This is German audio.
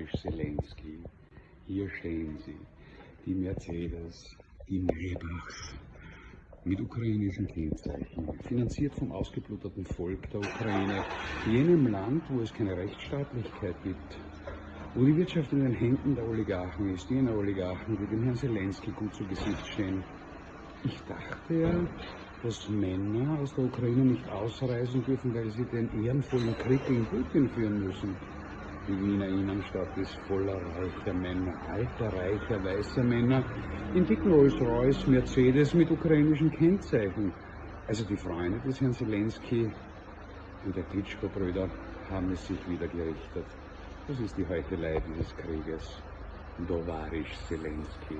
Tovarisch Zelensky, hier stehen sie, die Mercedes, die Maybachs, mit ukrainischen Kennzeichen, finanziert vom ausgebluteten Volk der Ukraine, jenem Land, wo es keine Rechtsstaatlichkeit gibt, wo die Wirtschaft in den Händen der Oligarchen ist, jener Oligarchen, die dem Herrn Zelensky gut zu Gesicht stehen. Ich dachte ja, dass Männer aus der Ukraine nicht ausreisen dürfen, weil sie den ehrenvollen Krieg gegen Putin führen müssen. Die Wiener Innenstadt ist voller reicher Männer, alter, reicher, weißer Männer, in dicken Rolls-Royce, Mercedes mit ukrainischen Kennzeichen. Also die Freunde des Herrn Zelensky und der Klitschko-Brüder haben es sich wieder gerichtet. Das ist die Heuchelei dieses Krieges. Dovarisch Zelensky.